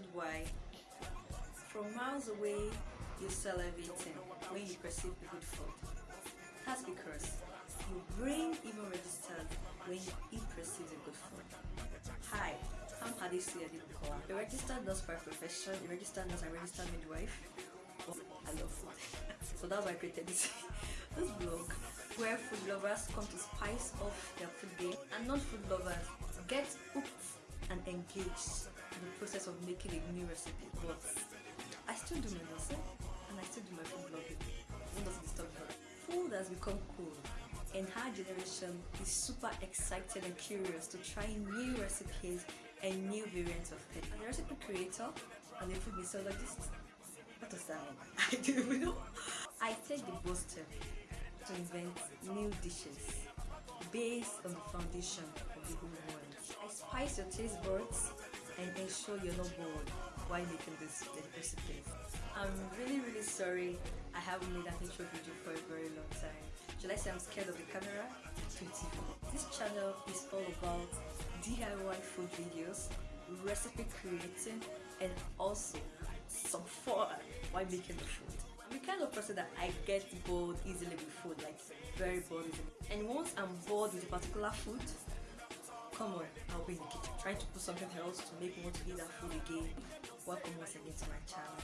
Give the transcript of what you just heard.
and why. From miles away, you salivating when you perceive good food. That's because your brain even registers when it perceives a good food. Hi, I'm Hadisi Adipko. A registered nurse by profession, a registered nurse and registered midwife. Oh, I love food. so that's why I created this, this blog where food lovers come to spice up their food game and non-food lovers get hooked and engaged process of making a new recipe. But I still do my nursing and I still do my food blogging. It doesn't disturb me. Food has become cool and our generation is super excited and curious to try new recipes and new variants of food. I'm a recipe creator and a food mixologist. What does that mean? I don't even know. I take the bold step to invent new dishes based on the foundation of the whole world. I spice your taste buds and ensure you're not bored while making this recipe. I'm really really sorry I haven't made an intro video for a very long time. Should I say I'm scared of the camera? This channel is all about DIY food videos, recipe creating and also some fun while making the food. I'm the kind of person that I get bored easily with food, like very bored. And once I'm bored with a particular food, come on, I'll be in the kitchen trying to put something else to make me want to eat that food again. Welcome once again to my channel.